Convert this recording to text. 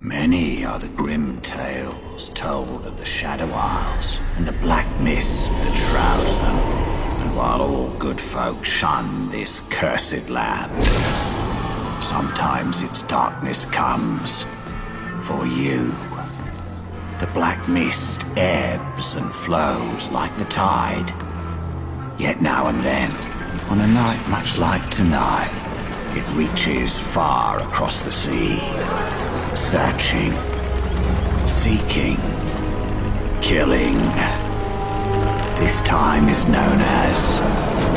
Many are the grim tales told of the Shadow Isles and the black mist that shrouds them. And while all good folk shun this cursed land, sometimes its darkness comes for you. The black mist ebbs and flows like the tide. Yet now and then, on a night much like tonight, it reaches far across the sea searching, seeking, killing. This time is known as.